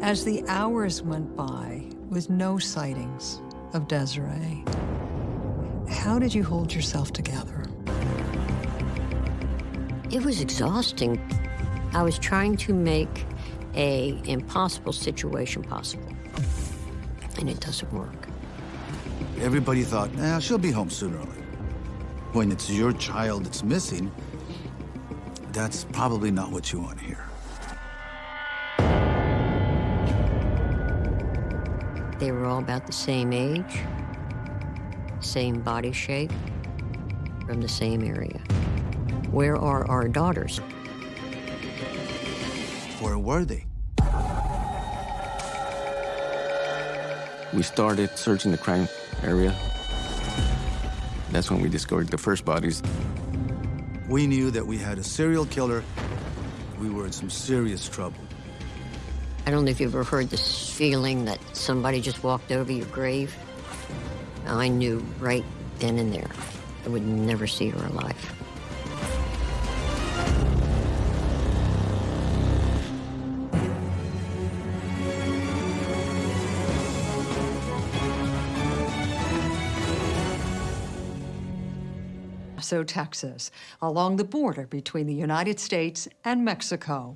As the hours went by with no sightings of Desiree, how did you hold yourself together? It was exhausting. I was trying to make a impossible situation possible, and it doesn't work. Everybody thought, eh, she'll be home sooner or later. When it's your child that's missing, that's probably not what you want to hear. They were all about the same age, same body shape, from the same area. Where are our daughters? Where were they? We started searching the crime area. That's when we discovered the first bodies. We knew that we had a serial killer. We were in some serious trouble. I don't know if you've ever heard this feeling that somebody just walked over your grave. I knew right then and there I would never see her alive. Paso, Texas, along the border between the United States and Mexico.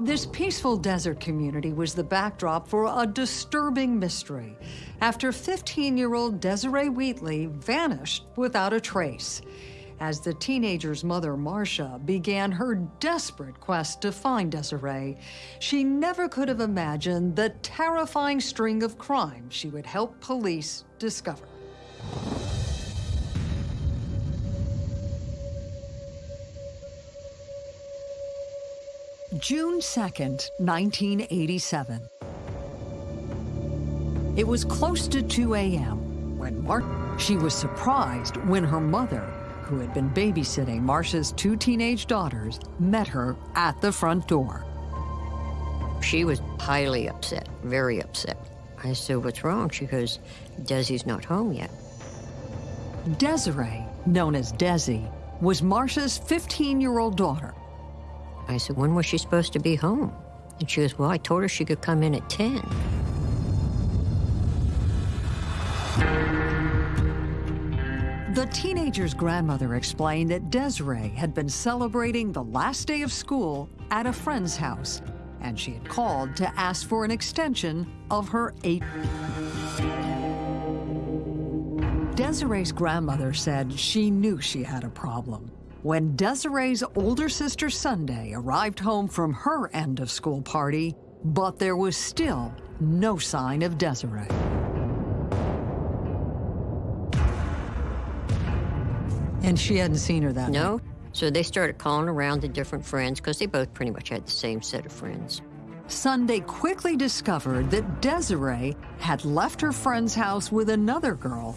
This peaceful desert community was the backdrop for a disturbing mystery after 15-year-old Desiree Wheatley vanished without a trace. As the teenager's mother, Marcia, began her desperate quest to find Desiree, she never could have imagined the terrifying string of crimes she would help police discover. June 2nd, 1987. It was close to 2 a.m. when Mar she was surprised when her mother, who had been babysitting Marcia's two teenage daughters, met her at the front door. She was highly upset, very upset. I said, what's wrong? She goes, Desi's not home yet. Desiree, known as Desi, was Marcia's 15-year-old daughter. I said, when was she supposed to be home? And she goes, well, I told her she could come in at 10. The teenager's grandmother explained that Desiree had been celebrating the last day of school at a friend's house, and she had called to ask for an extension of her eight. Desiree's grandmother said she knew she had a problem. When Desiree's older sister Sunday arrived home from her end of school party, but there was still no sign of Desiree. And she hadn't seen her that No. night. So they started calling around to different friends because they both pretty much had the same set of friends. Sunday quickly discovered that Desiree had left her friend's house with another girl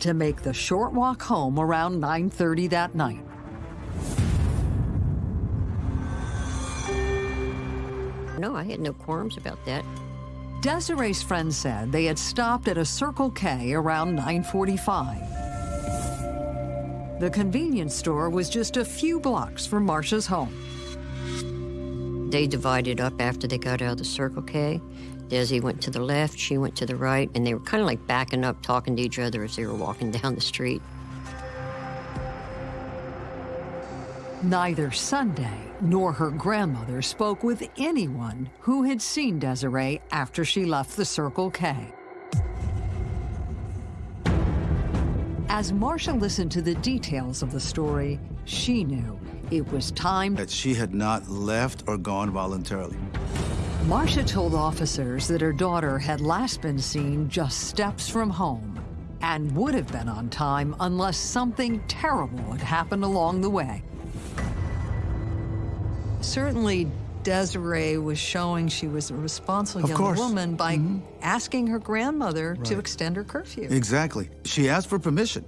to make the short walk home around 9.30 that night. No, I had no qualms about that. Desiree's friend said they had stopped at a Circle K around 9.45. The convenience store was just a few blocks from Marcia's home. They divided up after they got out of the Circle K. Desi went to the left, she went to the right, and they were kind of like backing up, talking to each other as they were walking down the street. Neither Sunday nor her grandmother spoke with anyone who had seen Desiree after she left the Circle K. As Marcia listened to the details of the story, she knew it was time. That she had not left or gone voluntarily. Marcia told officers that her daughter had last been seen just steps from home and would have been on time unless something terrible had happened along the way. Certainly, Desiree was showing she was a responsible Of young course. woman by mm-hmm. asking her grandmother to extend her curfew. Exactly. She asked for permission,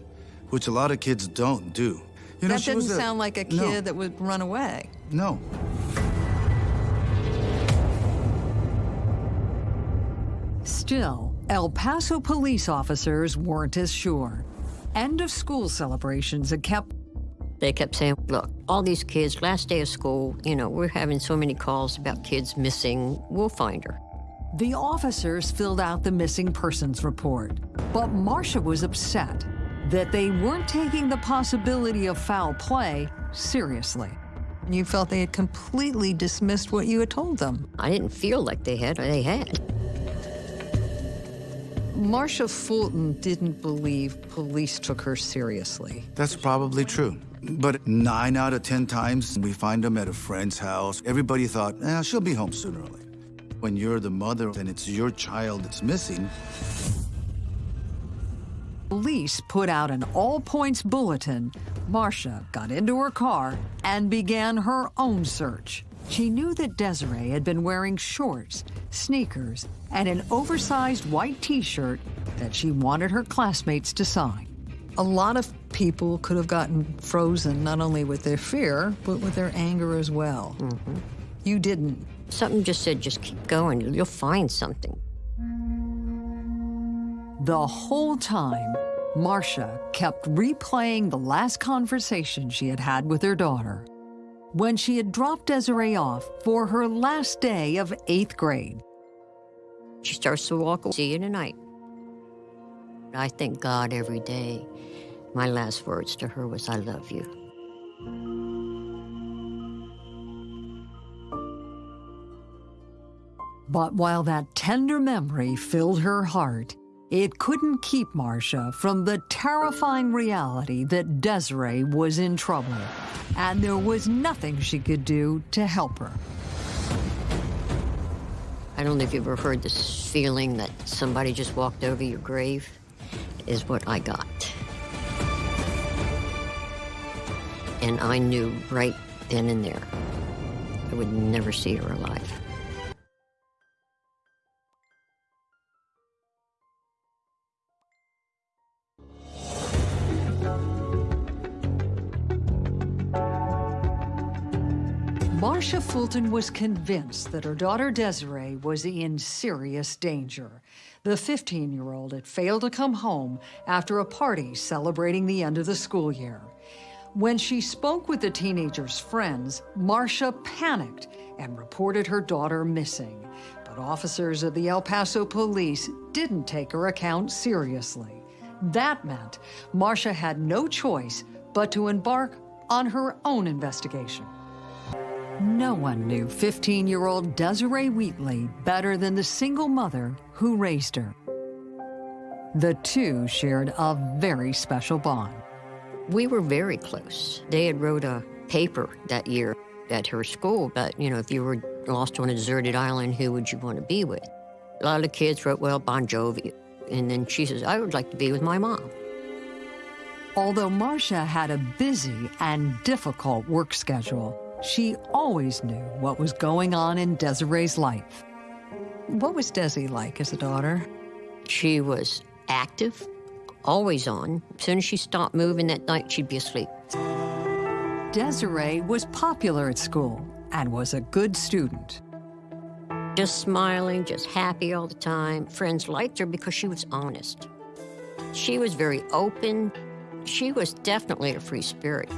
which a lot of kids don't do. You know, that she didn't was a- sound like a kid No, that would run away. no. Still, El Paso police officers weren't as sure. End of school celebrations had kept They kept saying, look, all these kids, last day of school, you know, we're having so many calls about kids missing, we'll find her. The officers filled out the missing persons report, but Marcia was upset that they weren't taking the possibility of foul play seriously. You felt they had completely dismissed what you had told them. I didn't feel like they had, they had. Marcia Fulton didn't believe police took her seriously. That's probably true. But nine out of 10 times we find them at a friend's house, everybody thought, eh, she'll be home sooner or later. When you're the mother and it's your child that's missing, Police put out an all points bulletin. Marcia got into her car and began her own search. She knew that Desiree had been wearing shorts, sneakers, and an oversized white t shirt that she wanted her classmates to sign. A lot of people could have gotten frozen not only with their fear, but with their anger as well. Mm-hmm. You didn't. Something just said, just keep going, you'll find something. The whole time, Marcia kept replaying the last conversation she had had with her daughter when she had dropped Desiree off for her last day of eighth grade. She starts to walk, see you tonight. I thank God every day. My last words to her was, I love you. But while that tender memory filled her heart, it couldn't keep Marcia from the terrifying reality that Desiree was in trouble, and there was nothing she could do to help her. I don't know if you've ever heard this feeling that somebody just walked over your grave, is what I got. And I knew right then and there I would never see her alive. Marcia Fulton was convinced that her daughter Desiree was in serious danger. The 15 year old had failed to come home after a party celebrating the end of the school year. When she spoke with the teenager's friends, Marcia panicked and reported her daughter missing. But officers of the El Paso police didn't take her account seriously. That meant Marcia had no choice but to embark on her own investigation. No one knew 15 year old Desiree Wheatley better than the single mother who raised her. The two shared a very special bond. We were very close. They had wrote a paper that year at her school about, you know, if you were lost on a deserted island, who would you want to be with? A lot of the kids wrote, well, Bon Jovi. And then she says, I would like to be with my mom. Although Marcia had a busy and difficult work schedule, she always knew what was going on in Desiree's life. What was Desi like as a daughter? She was active, always on. As soon as she stopped moving that night, she'd be asleep. Desiree was popular at school and was a good student. Just smiling, just happy all the time. Friends liked her because she was honest. She was very open. She was definitely a free spirit.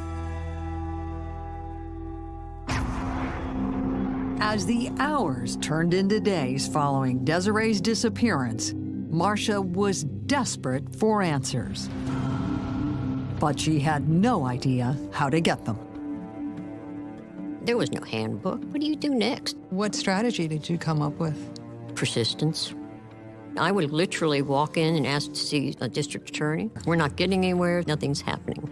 As the hours turned into days following Desiree's disappearance, Marcia was desperate for answers. But she had no idea how to get them. There was no handbook. What do you do next? What strategy did you come up with? Persistence. I would literally walk in and ask to see a district attorney. We're not getting anywhere, nothing's happening.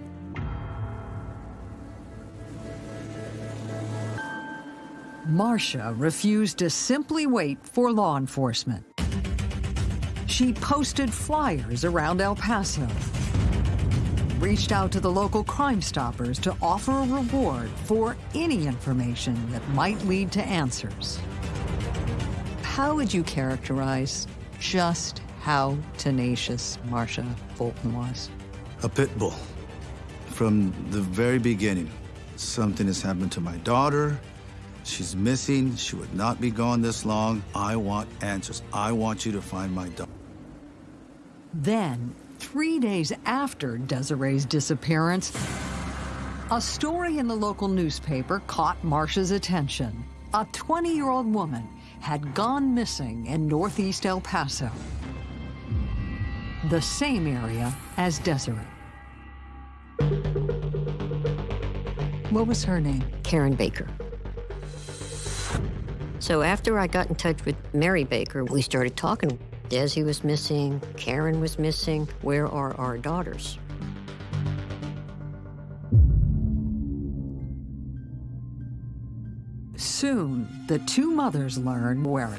Marcia refused to simply wait for law enforcement. She posted flyers around El Paso, reached out to the local Crime Stoppers to offer a reward for any information that might lead to answers. How would you characterize just how tenacious Marcia Fulton was? a pit bull. From the very beginning, something has happened to my daughter. She's missing. She would not be gone this long. I want answers. I want you to find my daughter. Then, three days after Desiree's disappearance, a story in the local newspaper caught Marcia's attention. A 20 year old woman had gone missing in northeast El Paso, the same area as Desiree. What was her name? Karen Baker. So after I got in touch with Mary Baker, we started talking. Desi was missing, Karen was missing. Where are our daughters? Soon, the two mothers learned where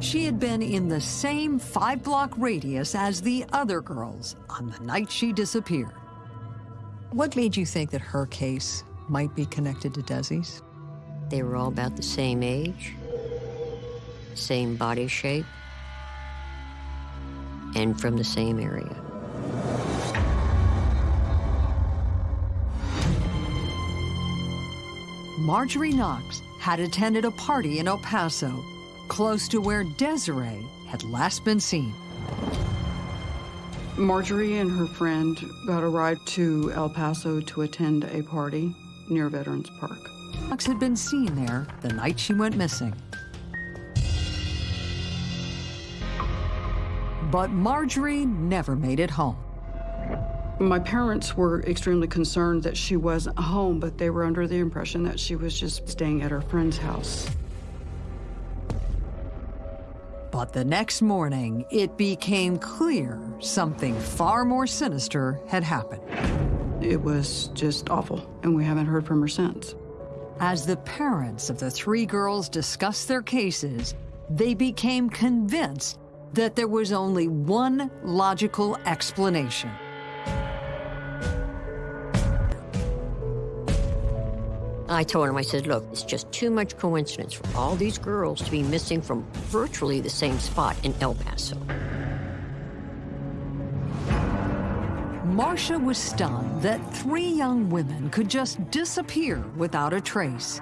she had been in the same five-block radius as the other girls on the night she disappeared. What made you think that her case might be connected to Desi's? They were all about the same age, same body shape, and from the same area. Marjorie Knox had attended a party in El Paso, close to where Desiree had last been seen. Marjorie and her friend got a ride to El Paso to attend a party near Veterans Park. Knox had been seen there the night she went missing. But Marjorie never made it home. My parents were extremely concerned that she wasn't home, but they were under the impression that she was just staying at her friend's house. But the next morning, it became clear something far more sinister had happened. It was just awful, and we haven't heard from her since. As the parents of the three girls discussed their cases, they became convinced that there was only one logical explanation. I told him, I said, look, it's just too much coincidence for all these girls to be missing from virtually the same spot in El Paso. Marcia was stunned that three young women could just disappear without a trace.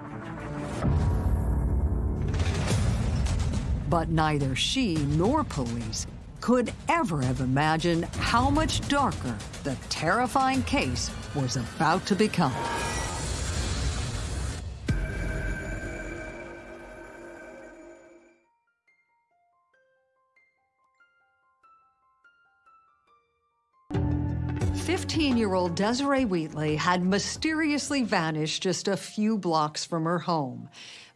But neither she nor police could ever have imagined how much darker the terrifying case was about to become. Fifteen-year-old Desiree Wheatley had mysteriously vanished just a few blocks from her home.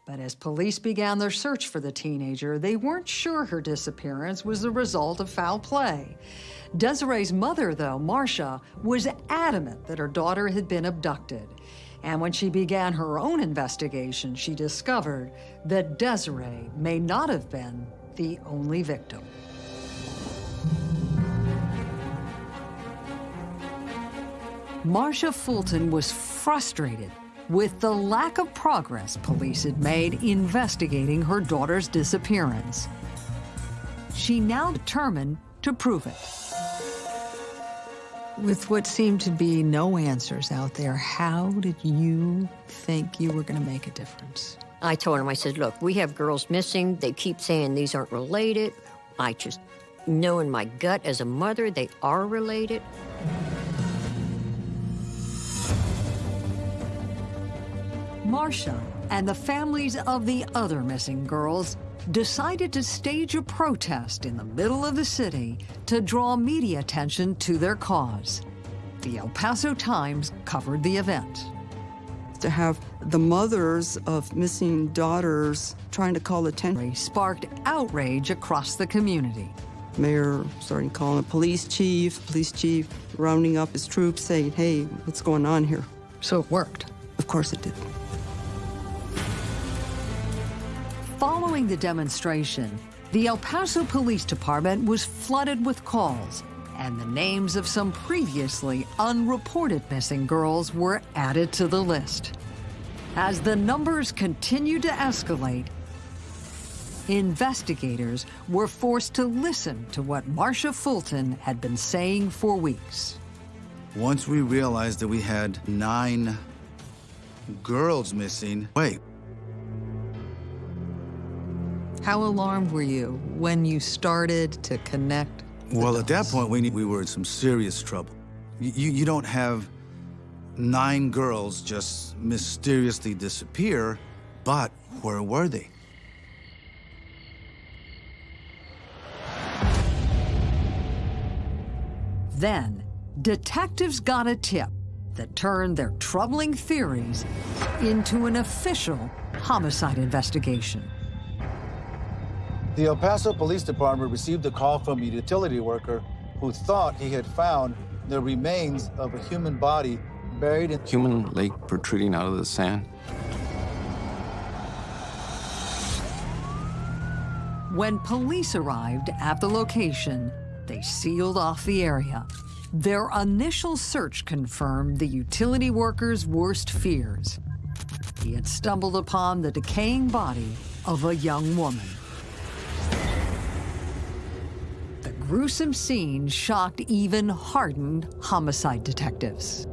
But as police began their search for the teenager, they weren't sure her disappearance was the result of foul play. Desiree's mother, though, Marcia, was adamant that her daughter had been abducted. And when she began her own investigation, she discovered that Desiree may not have been the only victim. Marcia Fulton was frustrated with the lack of progress police had made investigating her daughter's disappearance. She now determined to prove it. With what seemed to be no answers out there, how did you think you were going to make a difference? I told him, I said, look, we have girls missing. They keep saying these aren't related. I just know in my gut as a mother they are related. Marcia and the families of the other missing girls decided to stage a protest in the middle of the city to draw media attention to their cause. The El Paso Times covered the event. To have the mothers of missing daughters trying to call attention. Sparked outrage across the community. Mayor starting calling the police chief, police chief rounding up his troops saying, hey, what's going on here? So it worked. Of course it did. Following the demonstration, the El Paso Police Department was flooded with calls, and the names of some previously unreported missing girls were added to the list. As the numbers continued to escalate, investigators were forced to listen to what Marcia Fulton had been saying for weeks. Once we realized that we had nine girls missing, wait, how alarmed were you when you started to connect? Well, dots? at that point, we, we were in some serious trouble. You, you don't have nine girls just mysteriously disappear, but where were they? Then, detectives got a tip that turned their troubling theories into an official homicide investigation. The El Paso Police Department received a call from a utility worker who thought he had found the remains of a human body buried in Human leg protruding out of the sand. When police arrived at the location, they sealed off the area. Their initial search confirmed the utility worker's worst fears. He had stumbled upon the decaying body of a young woman. Gruesome scene shocked even hardened homicide detectives.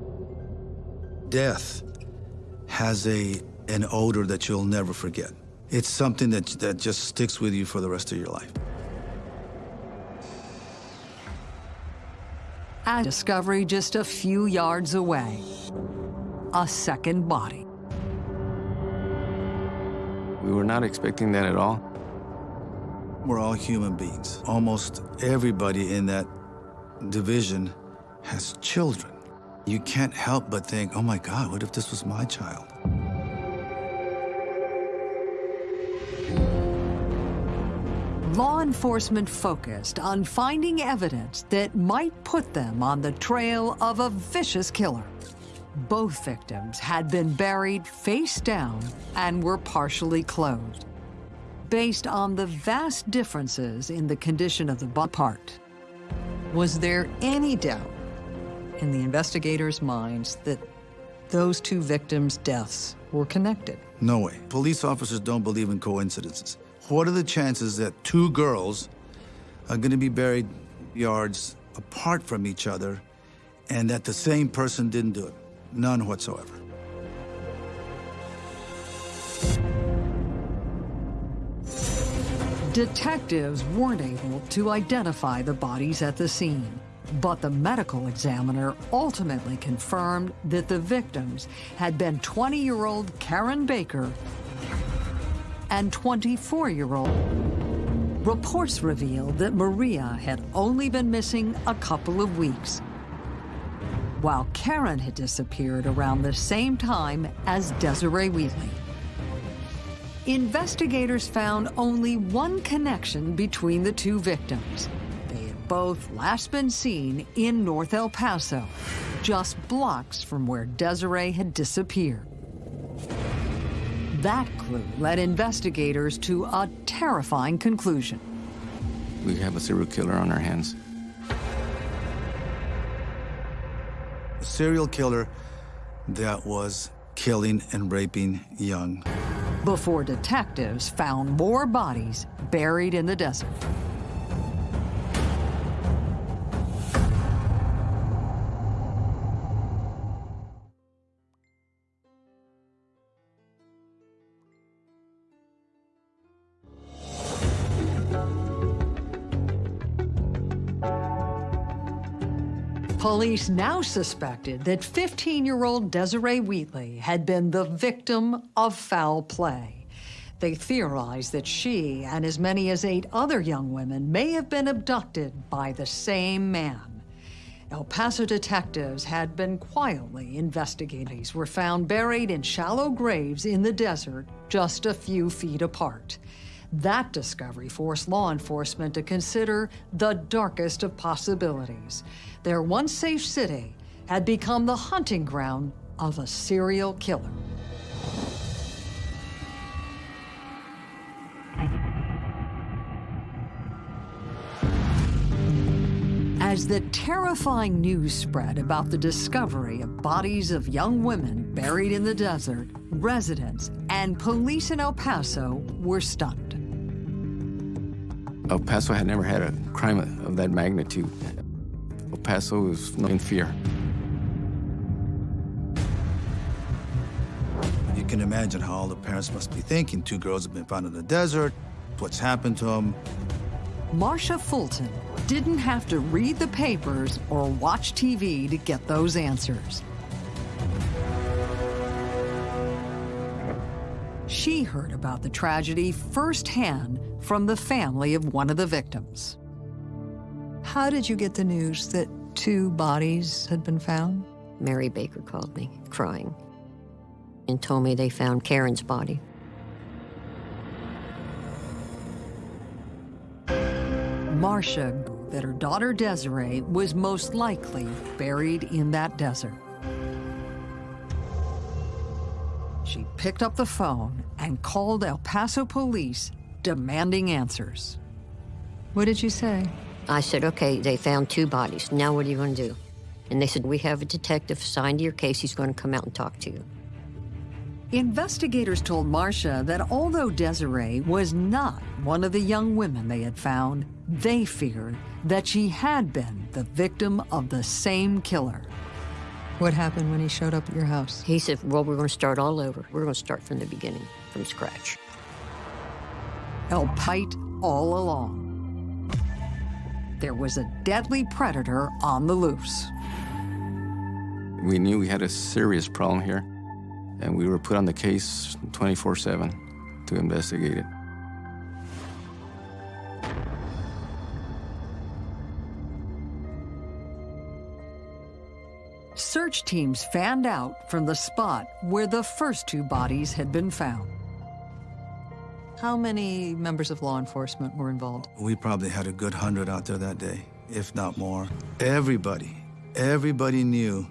death has a an odor that you'll never forget. It's something that that just sticks with you for the rest of your life. A discovery just a few yards away. A second body. We were not expecting that at all. We're all human beings. Almost everybody in that division has children. You can't help but think, oh my God, what if this was my child? Law enforcement focused on finding evidence that might put them on the trail of a vicious killer. Both victims had been buried face down and were partially clothed. Based on the vast differences in the condition of the part, was there any doubt in the investigators' minds that those two victims' deaths were connected? No way. Police officers don't believe in coincidences. What are the chances that two girls are going to be buried yards apart from each other and that the same person didn't do it? None whatsoever. Detectives weren't able to identify the bodies at the scene, but the medical examiner ultimately confirmed that the victims had been 20-year-old Karen Baker and 24-year-old. Reports revealed that Maria had only been missing a couple of weeks, while Karen had disappeared around the same time as Desiree Wheatley. Investigators found only one connection between the two victims. They had both last been seen in North El Paso, just blocks from where Desiree had disappeared. That clue led investigators to a terrifying conclusion. We have a serial killer on our hands. A serial killer that was killing and raping young. Before detectives found more bodies buried in the desert. Police now suspected that 15-year-old Desiree Wheatley had been the victim of foul play. They theorized that she and as many as eight other young women may have been abducted by the same man. El Paso detectives had been quietly investigating. These were found buried in shallow graves in the desert, just a few feet apart. That discovery forced law enforcement to consider the darkest of possibilities. Their once safe city had become the hunting ground of a serial killer. As the terrifying news spread about the discovery of bodies of young women buried in the desert, residents and police in El Paso were stunned. El Paso had never had a crime of that magnitude. El Paso was in fear. You can imagine how all the parents must be thinking. Two girls have been found in the desert. What's happened to them? Marcia Fulton didn't have to read the papers or watch TV to get those answers. She heard about the tragedy firsthand from the family of one of the victims. How did you get the news that two bodies had been found? Mary Baker called me, crying, and told me they found Karen's body. Marcia knew that her daughter Desiree was most likely buried in that desert. She picked up the phone and called El Paso police, demanding answers. What did you say? I said, okay, they found two bodies. Now what are you going to do? And they said, we have a detective assigned to your case. He's going to come out and talk to you. Investigators told Marcia that although Desiree was not one of the young women they had found, they feared that she had been the victim of the same killer. What happened when he showed up at your house? He said, well, we're going to start all over. We're going to start from the beginning, from scratch. El Pite all along. There was a deadly predator on the loose. We knew we had a serious problem here, and we were put on the case 24 7 to investigate it. Search teams fanned out from the spot where the first two bodies had been found. How many members of law enforcement were involved? We probably had a good hundred out there that day, if not more. Everybody, everybody knew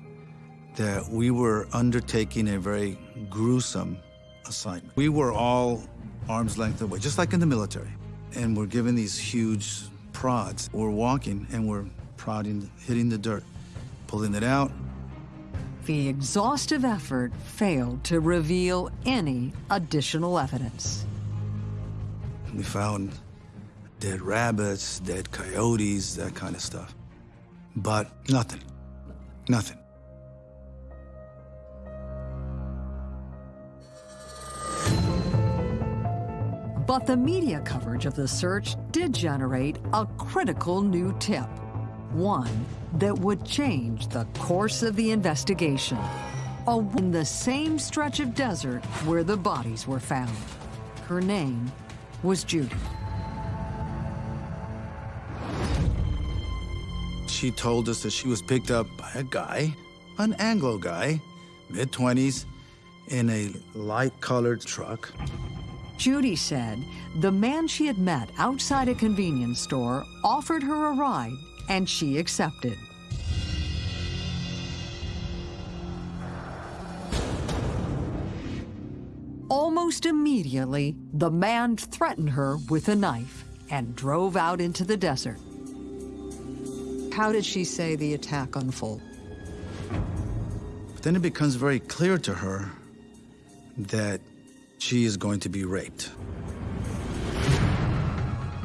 that we were undertaking a very gruesome assignment. We were all arm's length away, just like in the military. And we're given these huge prods. We're walking and we're prodding, hitting the dirt, pulling it out. The exhaustive effort failed to reveal any additional evidence. We found dead rabbits, dead coyotes, that kind of stuff. But nothing. Nothing. But the media coverage of the search did generate a critical new tip. One that would change the course of the investigation. In the same stretch of desert where the bodies were found. Her name was Judy. She told us that she was picked up by a guy, an Anglo guy, mid 20s, in a light colored truck. Judy said the man she had met outside a convenience store offered her a ride and she accepted. Almost immediately, the man threatened her with a knife and drove out into the desert. How did she say the attack unfolded? But then it becomes very clear to her that she is going to be raped.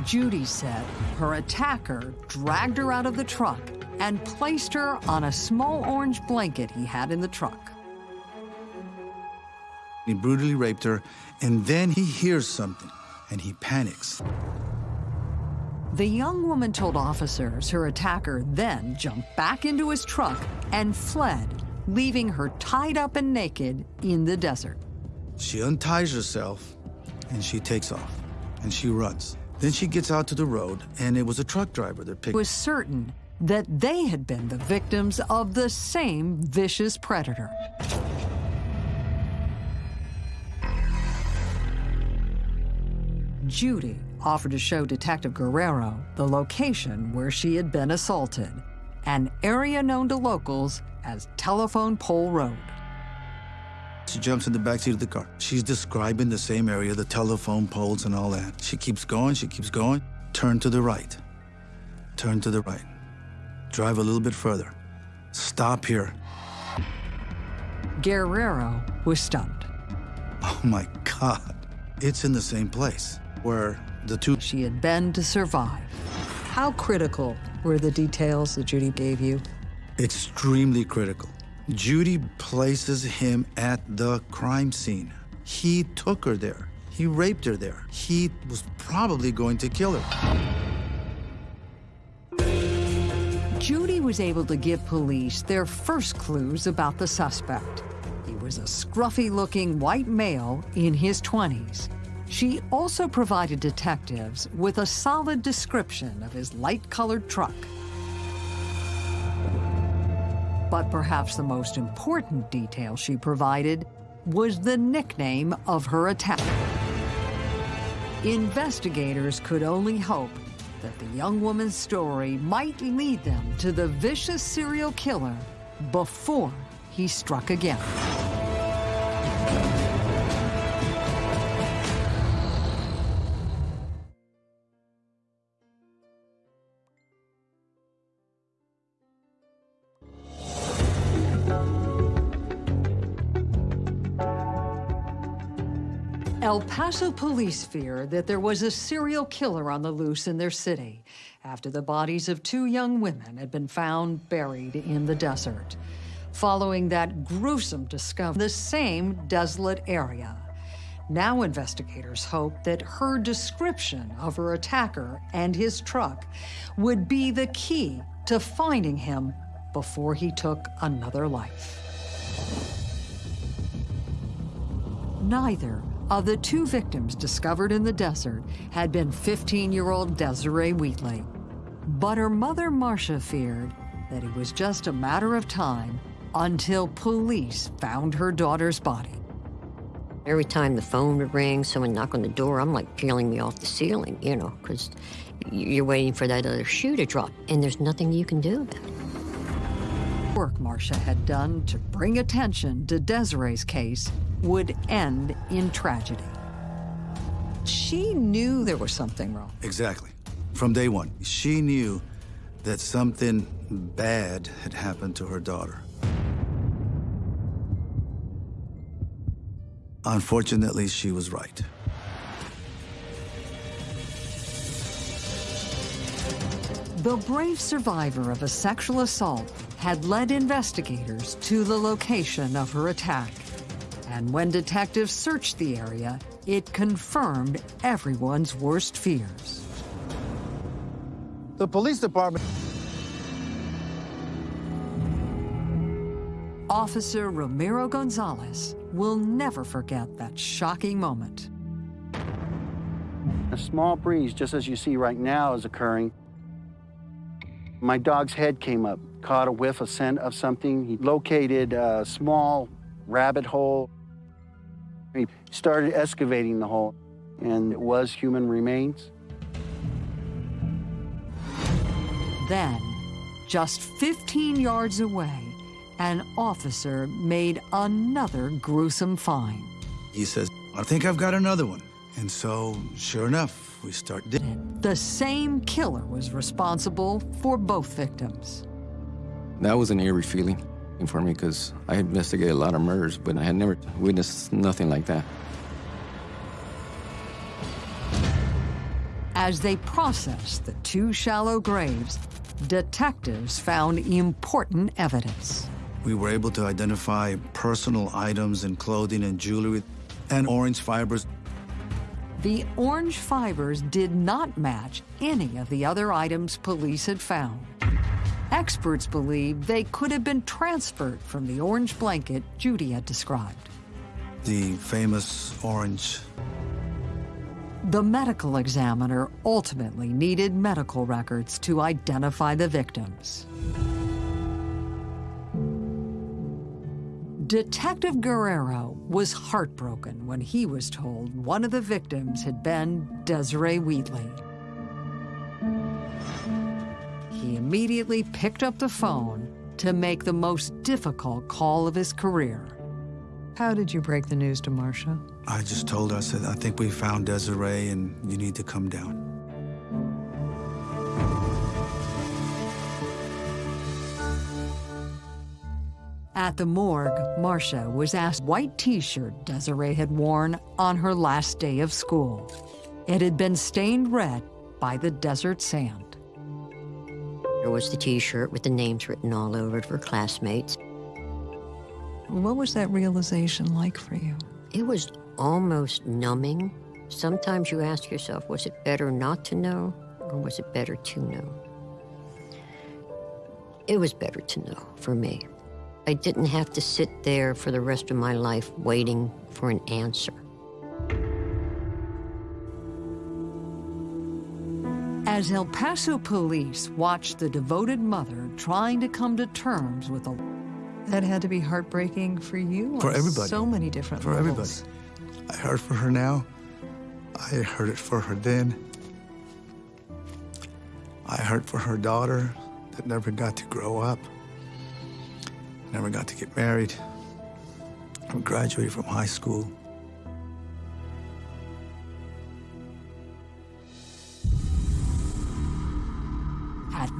Judy said her attacker dragged her out of the truck and placed her on a small orange blanket he had in the truck. He brutally raped her, and then he hears something, and he panics. The young woman told officers her attacker then jumped back into his truck and fled, leaving her tied up and naked in the desert. She unties herself, and she takes off, and she runs. Then she gets out to the road, and it was a truck driver that picked Was certain that they had been the victims of the same vicious predator. Judy offered to show Detective Guerrero the location where she had been assaulted, an area known to locals as Telephone Pole Road. She jumps in the backseat of the car. She's describing the same area, the telephone poles and all that. She keeps going, she keeps going. Turn to the right. Turn to the right. Drive a little bit further. Stop here. Guerrero was stunned. Oh my God. It's in the same place where the two. She had been to survive. How critical were the details that Judy gave you? Extremely critical. Judy places him at the crime scene. He took her there. He raped her there. He was probably going to kill her. Judy was able to give police their first clues about the suspect. He was a scruffy looking white male in his 20s. She also provided detectives with a solid description of his light colored truck. But perhaps the most important detail she provided was the nickname of her attacker. Investigators could only hope that the young woman's story might lead them to the vicious serial killer before he struck again. El Paso police fear that there was a serial killer on the loose in their city after the bodies of two young women had been found buried in the desert. Following that gruesome discovery, the same desolate area. Now investigators hope that her description of her attacker and his truck would be the key to finding him before he took another life. Neither of the two victims discovered in the desert had been 15-year-old Desiree Wheatley. But her mother, Marcia, feared that it was just a matter of time until police found her daughter's body. Every time the phone would ring, someone knock on the door, I'm like peeling me off the ceiling, you know, because you're waiting for that other shoe to drop, and there's nothing you can do about it. Work Marcia had done to bring attention to Desiree's case would end in tragedy. She knew there was something wrong. Exactly. From day one, she knew that something bad had happened to her daughter. Unfortunately, she was right. The brave survivor of a sexual assault had led investigators to the location of her attack. And when detectives searched the area, it confirmed everyone's worst fears. The police department... Officer Ramiro Gonzalez will never forget that shocking moment. A small breeze, just as you see right now, is occurring. My dog's head came up, caught a whiff of scent of something. He located a small rabbit hole. He started excavating the hole, and it was human remains. Then, just 15 yards away, an officer made another gruesome find. He says, I think I've got another one. And so, sure enough, we start digging. The same killer was responsible for both victims. That was an eerie feeling for me because I had investigated a lot of murders, but I had never witnessed nothing like that. As they processed the two shallow graves, detectives found important evidence. We were able to identify personal items and clothing and jewelry and orange fibers. The orange fibers did not match any of the other items police had found. Experts believe they could have been transferred from the orange blanket Judy had described. The famous orange. The medical examiner ultimately needed medical records to identify the victims. Detective Guerrero was heartbroken when he was told one of the victims had been Desiree Wheatley. He immediately picked up the phone to make the most difficult call of his career. How did you break the news to Marcia? I just told her, I said, I think we found Desiree and you need to come down. At the morgue, Marcia was asked white t-shirt Desiree had worn on her last day of school. It had been stained red by the desert sand. There was the t-shirt with the names written all over it for classmates. What was that realization like for you? It was almost numbing. Sometimes you ask yourself, was it better not to know, or was it better to know? It was better to know for me. I didn't have to sit there for the rest of my life waiting for an answer. As El Paso police watched the devoted mother trying to come to terms with a That had to be heartbreaking for you For on everybody. so many different For levels. everybody. I hurt for her now. I hurt it for her then. I hurt for her daughter that never got to grow up, never got to get married, or graduate from high school.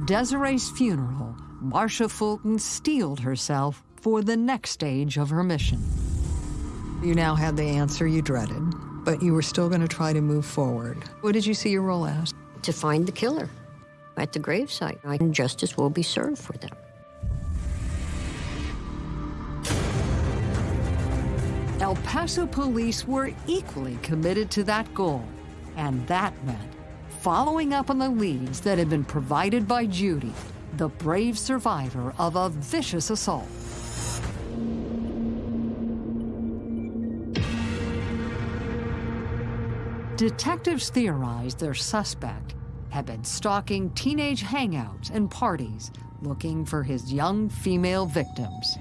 Desiree's funeral, Marcia Fulton steeled herself for the next stage of her mission. You now had the answer you dreaded, but you were still going to try to move forward. What did you see your role as? To find the killer at the gravesite. And justice will be served for them. El Paso police were equally committed to that goal, and that meant following up on the leads that had been provided by Judy, the brave survivor of a vicious assault. Detectives theorized their suspect had been stalking teenage hangouts and parties looking for his young female victims.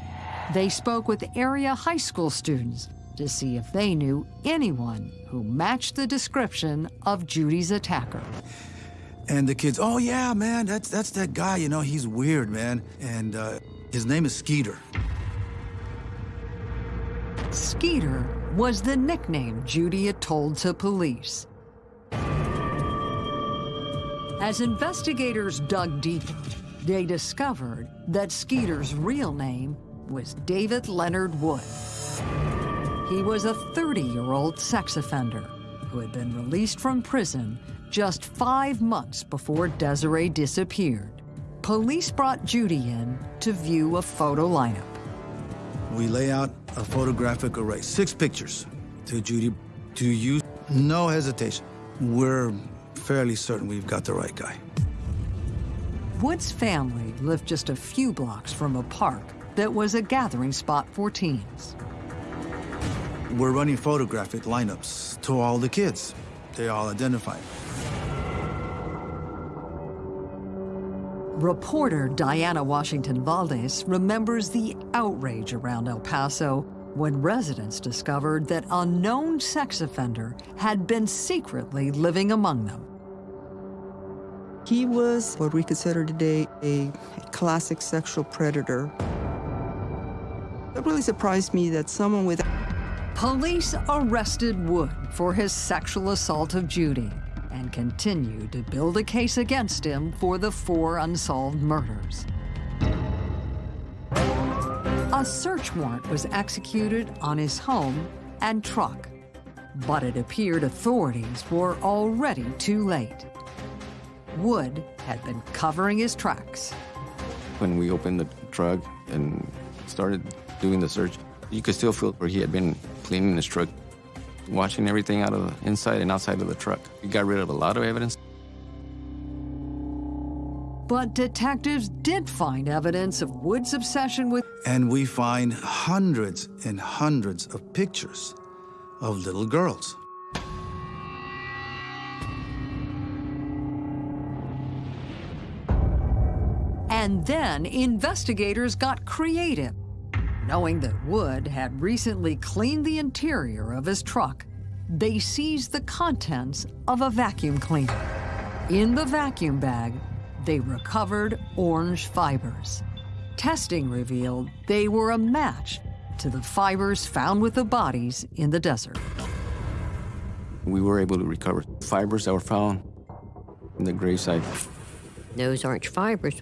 They spoke with area high school students to see if they knew anyone who matched the description of Judy's attacker. And the kids, oh yeah, man, that's that's that guy. You know, he's weird, man. And uh, his name is Skeeter. Skeeter was the nickname Judy had told to police. As investigators dug deeper, they discovered that Skeeter's real name was David Leonard Wood. He was a 30-year-old sex offender who had been released from prison just five months before Desiree disappeared. Police brought Judy in to view a photo lineup. We lay out a photographic array, six pictures to Judy to use. No hesitation. We're fairly certain we've got the right guy. Wood's family lived just a few blocks from a park that was a gathering spot for teens. We're running photographic lineups to all the kids. They all identify. Reporter Diana Washington Valdez remembers the outrage around El Paso when residents discovered that a known sex offender had been secretly living among them. He was what we consider today a classic sexual predator. It really surprised me that someone with Police arrested Wood for his sexual assault of Judy and continued to build a case against him for the four unsolved murders. A search warrant was executed on his home and truck, but it appeared authorities were already too late. Wood had been covering his tracks. When we opened the truck and started doing the search, you could still feel where he had been cleaning his truck, watching everything out of the inside and outside of the truck. We got rid of a lot of evidence. But detectives did find evidence of Wood's obsession with And we find hundreds and hundreds of pictures of little girls. And then investigators got creative. Knowing that Wood had recently cleaned the interior of his truck, they seized the contents of a vacuum cleaner. In the vacuum bag, they recovered orange fibers. Testing revealed they were a match to the fibers found with the bodies in the desert. We were able to recover fibers that were found in the gravesite. Those orange fibers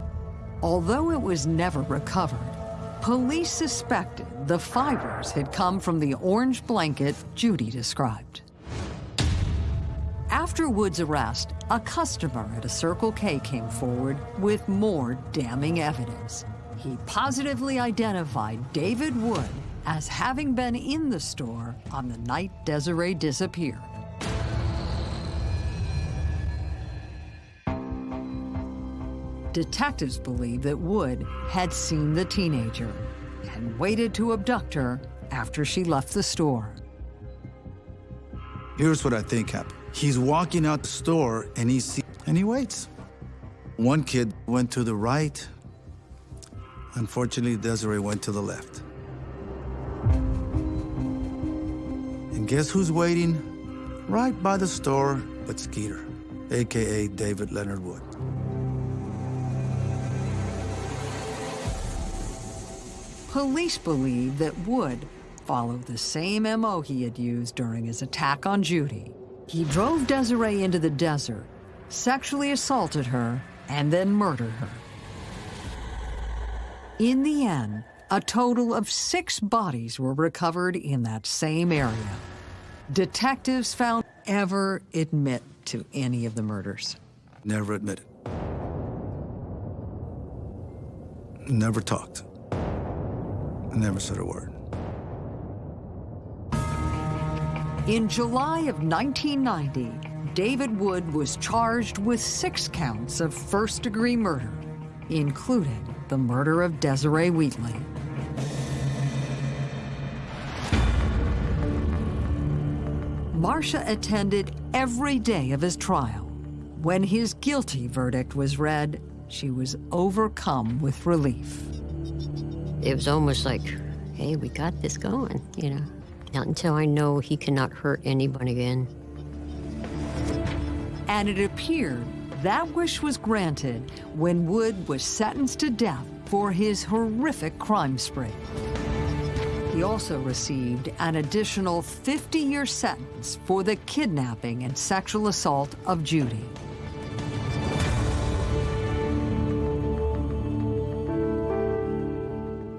Although it was never recovered, police suspected the fibers had come from the orange blanket Judy described. After Wood's arrest, a customer at a Circle K came forward with more damning evidence. He positively identified David Wood as having been in the store on the night Desiree disappeared. Detectives believe that Wood had seen the teenager and waited to abduct her after she left the store. Here's what I think happened. He's walking out the store and he sees, and he waits. One kid went to the right, Unfortunately, Desiree went to the left. And guess who's waiting? Right by the store but Skeeter, AKA David Leonard Wood. Police believe that Wood followed the same MO he had used during his attack on Judy. He drove Desiree into the desert, sexually assaulted her, and then murdered her. In the end, a total of six bodies were recovered in that same area. Detectives found ever admit to any of the murders. Never admitted. Never talked. Never said a word. In July of 1990, David Wood was charged with six counts of first-degree murder, including the murder of Desiree Wheatley. Marcia attended every day of his trial. When his guilty verdict was read, she was overcome with relief. It was almost like, hey, we got this going, you know. Not until I know he cannot hurt anyone again. And it appeared that wish was granted when Wood was sentenced to death for his horrific crime spree. He also received an additional 50-year sentence for the kidnapping and sexual assault of Judy.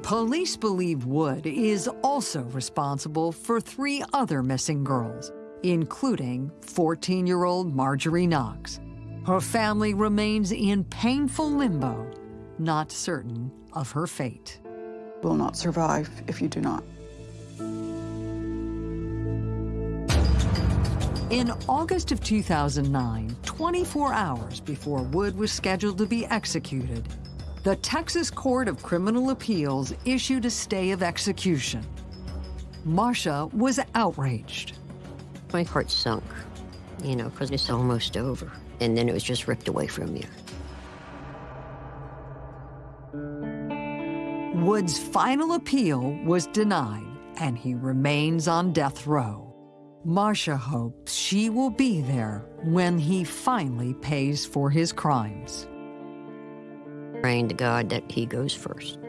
Police believe Wood is also responsible for three other missing girls, including 14-year-old Marjorie Knox. Her family remains in painful limbo, not certain of her fate. Will not survive if you do not. In August of 2009, 24 hours before Wood was scheduled to be executed, the Texas Court of Criminal Appeals issued a stay of execution. Marcia was outraged. My heart sunk, you know, because it's almost over. And then it was just ripped away from you. Wood's final appeal was denied, and he remains on death row. Marcia hopes she will be there when he finally pays for his crimes. Praying to God that he goes first.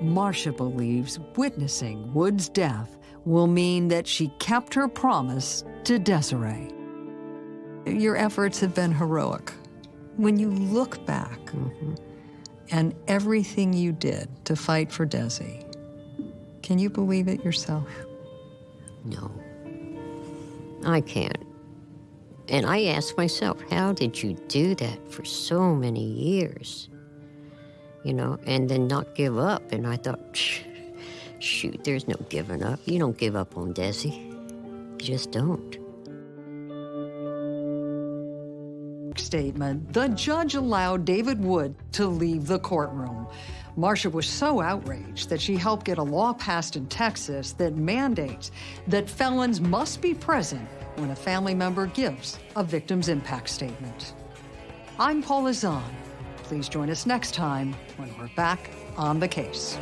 Marcia believes witnessing Wood's death will mean that she kept her promise to Desiree. Your efforts have been heroic. When you look back mm-hmm. and everything you did to fight for Desi, can you believe it yourself? No. I can't. And I ask myself, how did you do that for so many years? You know, and then not give up. And I thought, shoot, there's no giving up. You don't give up on Desi. You just don't. Statement, the judge allowed David Wood to leave the courtroom. Marcia was so outraged that she helped get a law passed in Texas that mandates that felons must be present when a family member gives a victim's impact statement. I'm Paula Zahn. Please join us next time when we're back on the case.